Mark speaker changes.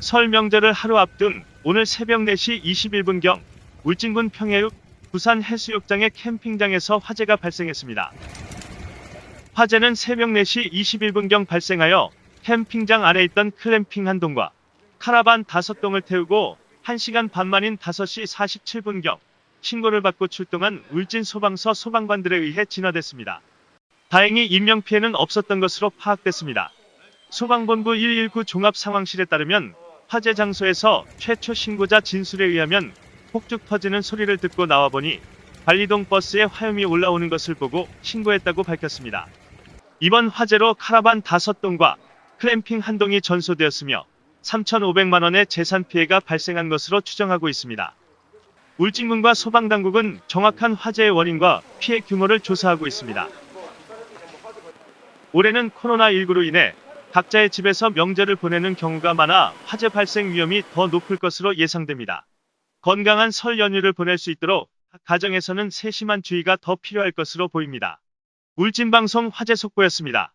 Speaker 1: 설 명절을 하루 앞둔 오늘 새벽 4시 21분경 울진군 평해읍 부산 해수욕장의 캠핑장에서 화재가 발생했습니다. 화재는 새벽 4시 21분경 발생하여 캠핑장 안에 있던 클램핑 한 동과 카라반 5동을 태우고 1시간 반 만인 5시 47분경 신고를 받고 출동한 울진 소방서 소방관들에 의해 진화됐습니다. 다행히 인명피해는 없었던 것으로 파악됐습니다. 소방본부 119 종합상황실에 따르면 화재 장소에서 최초 신고자 진술에 의하면 폭죽 터지는 소리를 듣고 나와보니 관리동 버스에 화염이 올라오는 것을 보고 신고했다고 밝혔습니다. 이번 화재로 카라반 5동과 클램핑 한 동이 전소되었으며 3,500만 원의 재산 피해가 발생한 것으로 추정하고 있습니다. 울진군과 소방당국은 정확한 화재의 원인과 피해 규모를 조사하고 있습니다. 올해는 코로나19로 인해 각자의 집에서 명절을 보내는 경우가 많아 화재 발생 위험이 더 높을 것으로 예상됩니다. 건강한 설 연휴를 보낼 수 있도록 각 가정에서는 세심한 주의가 더 필요할 것으로 보입니다. 울진방송 화재 속보였습니다.